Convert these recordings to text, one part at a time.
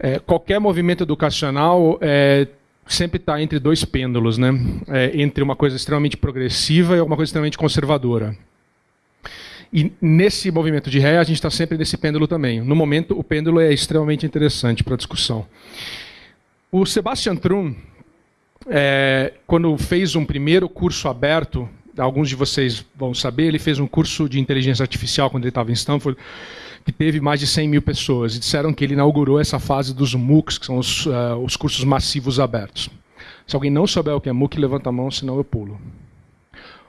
É, qualquer movimento educacional é, sempre está entre dois pêndulos, né? É, entre uma coisa extremamente progressiva e uma coisa extremamente conservadora. E nesse movimento de ré, a gente está sempre nesse pêndulo também. No momento, o pêndulo é extremamente interessante para discussão. O Sebastian Thrun, é, quando fez um primeiro curso aberto, alguns de vocês vão saber, ele fez um curso de inteligência artificial quando ele estava em Stanford, que teve mais de 100 mil pessoas, e disseram que ele inaugurou essa fase dos MOOCs, que são os, uh, os cursos massivos abertos. Se alguém não souber o que é MOOC, levanta a mão, senão eu pulo.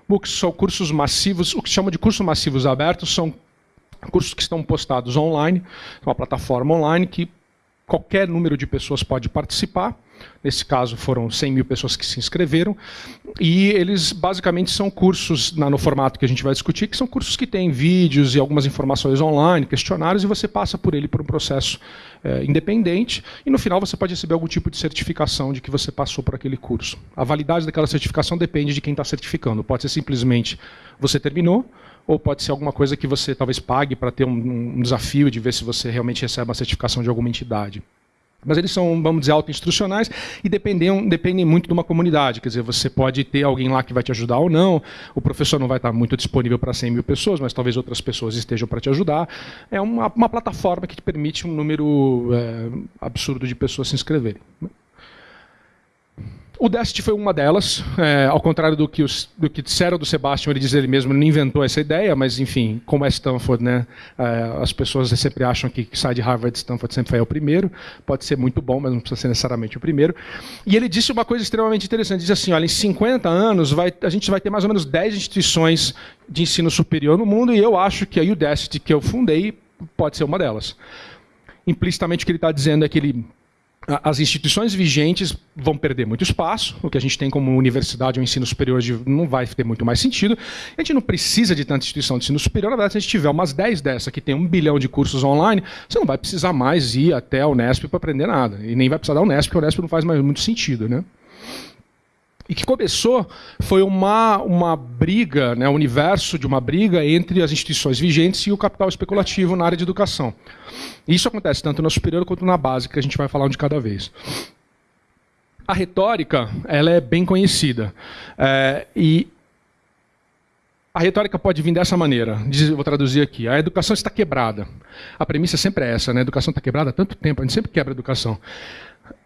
MOOCs são cursos massivos, o que se chama de cursos massivos abertos são cursos que estão postados online, uma plataforma online que qualquer número de pessoas pode participar. Nesse caso, foram 100 mil pessoas que se inscreveram. E eles, basicamente, são cursos, no formato que a gente vai discutir, que são cursos que têm vídeos e algumas informações online, questionários, e você passa por ele por um processo é, independente. E, no final, você pode receber algum tipo de certificação de que você passou por aquele curso. A validade daquela certificação depende de quem está certificando. Pode ser simplesmente você terminou, ou pode ser alguma coisa que você talvez pague para ter um, um desafio de ver se você realmente recebe uma certificação de alguma entidade. Mas eles são, vamos dizer, auto-instrucionais e dependem, dependem muito de uma comunidade. Quer dizer, você pode ter alguém lá que vai te ajudar ou não, o professor não vai estar muito disponível para 100 mil pessoas, mas talvez outras pessoas estejam para te ajudar. É uma, uma, plataforma que te permite um número é, absurdo de pessoas se inscreverem. O Dest foi uma delas, é, ao contrário do que, os, do que disseram do Sebastian, ele diz ele mesmo, ele não inventou essa ideia, mas enfim, como é Stanford, né, é, as pessoas sempre acham que sai de Harvard, Stanford sempre foi o primeiro, pode ser muito bom, mas não precisa ser necessariamente o primeiro. E ele disse uma coisa extremamente interessante, diz assim, olha, em 50 anos vai, a gente vai ter mais ou menos 10 instituições de ensino superior no mundo, e eu acho que a Udacity, que eu fundei, pode ser uma delas. Implicitamente o que ele está dizendo é que ele as instituições vigentes vão perder muito espaço, o que a gente tem como universidade ou ensino superior não vai ter muito mais sentido. A gente não precisa de tanta instituição de ensino superior, na verdade, se a gente tiver umas 10 dessa que tem um bilhão de cursos online, você não vai precisar mais ir até a Unesp para aprender nada. E nem vai precisar da Unesp, porque a Unesp não faz mais muito sentido. Né? E que começou foi uma, uma briga, né, o universo de uma briga entre as instituições vigentes e o capital especulativo na área de educação. Isso acontece tanto na superior quanto na básica, que a gente vai falar um de cada vez. A retórica ela é bem conhecida. É, e a retórica pode vir dessa maneira. Vou traduzir aqui. A educação está quebrada. A premissa sempre é essa, né? A educação está quebrada há tanto tempo, a gente sempre quebra a educação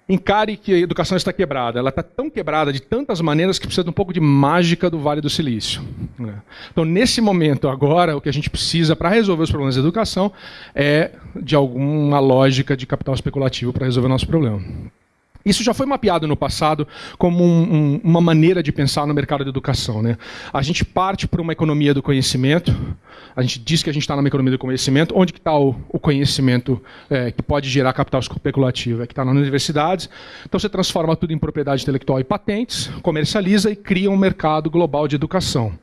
encare que a educação está quebrada. Ela está tão quebrada de tantas maneiras que precisa de um pouco de mágica do Vale do Silício. Né? Então, nesse momento, agora, o que a gente precisa para resolver os problemas da educação é de alguma lógica de capital especulativo para resolver o nosso problema. Isso já foi mapeado no passado como um, um, uma maneira de pensar no mercado de educação. Né? A gente parte para uma economia do conhecimento, a gente diz que a gente está numa economia do conhecimento. Onde está o, o, conhecimento é, que pode gerar capital especulativo? É que está nas universidades. Então você transforma tudo em propriedade intelectual e patentes, comercializa e cria um mercado global de educação.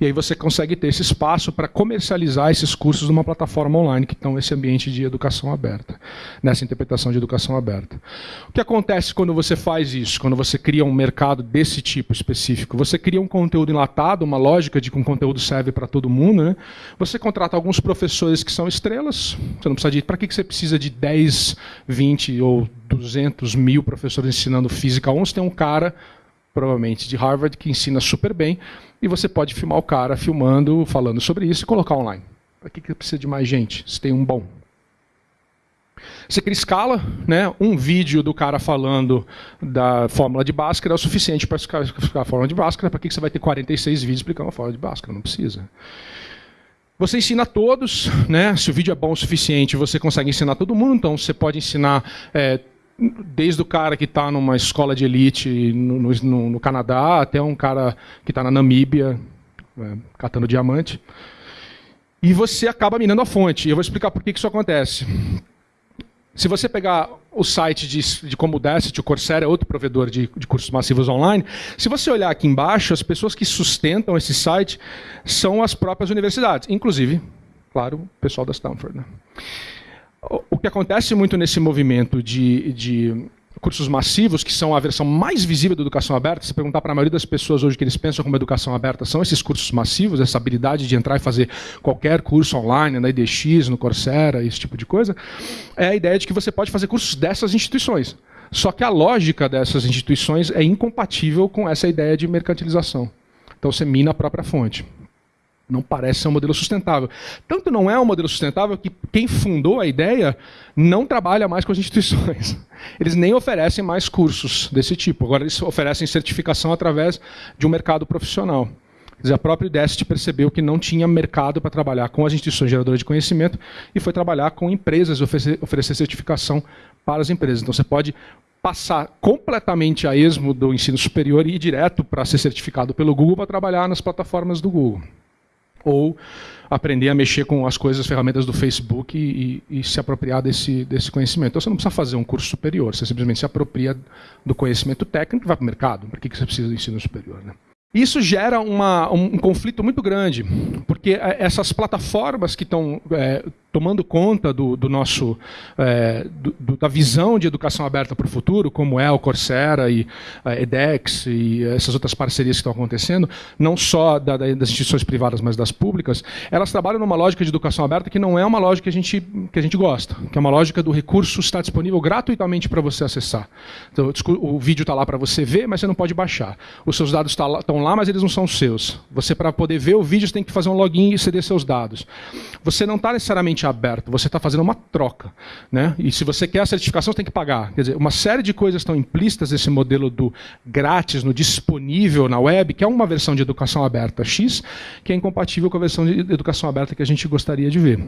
E aí você consegue ter esse espaço para comercializar esses cursos numa plataforma online que estão nesse ambiente de educação aberta, nessa interpretação de educação aberta. O que acontece quando você faz isso, quando você cria um mercado desse tipo específico? Você cria um conteúdo enlatado, uma lógica de que um conteúdo serve para todo mundo. Né? Você contrata alguns professores que são estrelas, você não precisa de. Para que você precisa de 10, 20 ou 200 mil professores ensinando física? Um, você tem um cara provavelmente de Harvard, que ensina super bem, e você pode filmar o cara filmando, falando sobre isso e colocar online. Para que, que precisa de mais gente? Se tem um bom. Você cria escala, né? um vídeo do cara falando da fórmula de Bhaskara é o suficiente para explicar a fórmula de Bhaskara. Para que você vai ter 46 vídeos explicando a fórmula de Bhaskara? Não precisa. Você ensina a todos, né? se o vídeo é bom o suficiente, você consegue ensinar todo mundo, então você pode ensinar é, desde o cara que está numa escola de elite no, no, no, Canadá até um cara que está na Namíbia é, catando diamante. E você acaba minando a fonte. E eu vou explicar por que isso acontece. Se você pegar o site de, de como o Dacity, o Coursera é outro provedor de, de, cursos massivos online, se você olhar aqui embaixo, as pessoas que sustentam esse site são as próprias universidades, inclusive, claro, o pessoal da Stanford. Né? O que acontece muito nesse movimento de, de cursos massivos, que são a versão mais visível da educação aberta. Se perguntar para a maioria das pessoas hoje que eles pensam como educação aberta, são esses cursos massivos, essa habilidade de entrar e fazer qualquer curso online, na IDX, no Coursera, esse tipo de coisa, é a ideia de que você pode fazer cursos dessas instituições. Só que a lógica dessas instituições é incompatível com essa ideia de mercantilização. Então você mina a própria fonte. Não parece ser um modelo sustentável. Tanto não é um modelo sustentável que quem fundou a ideia não trabalha mais com as instituições. Eles nem oferecem mais cursos desse tipo. Agora eles oferecem certificação através de um mercado profissional. Quer dizer, a própria IDEST percebeu que não tinha mercado para trabalhar com as instituições geradoras de conhecimento e foi trabalhar com empresas, oferecer, oferecer certificação para as empresas. Então você pode passar completamente a esmo do ensino superior e ir direto para ser certificado pelo Google para trabalhar nas plataformas do Google ou aprender a mexer com as coisas, as ferramentas do Facebook e, e, e, se apropriar desse, desse conhecimento. Então você não precisa fazer um curso superior, você simplesmente se apropria do conhecimento técnico e vai para o mercado. Para que você precisa de ensino superior? Né? Isso gera uma, um, um, conflito muito grande, porque é, essas plataformas que estão é, tomando conta do, do nosso é, do, da visão de educação aberta para o futuro, como é o Coursera e a edX e essas outras parcerias que estão acontecendo, não só da, das instituições privadas, mas das públicas, elas trabalham numa lógica de educação aberta que não é uma lógica que a gente, que a gente gosta, que é uma lógica do recurso estar disponível gratuitamente para você acessar. Então, o vídeo está lá para você ver, mas você não pode baixar. Os seus dados estão tá lá, mas eles não são seus. Você, para poder ver o vídeo, você tem que fazer um login e ceder seus dados. Você não está necessariamente aberto, você está fazendo uma troca. Né? E se você quer a certificação, você tem que pagar. Quer dizer, uma série de coisas estão implícitas nesse modelo do grátis, no disponível na web, que é uma versão de educação aberta X, que é incompatível com a versão de educação aberta que a gente gostaria de ver.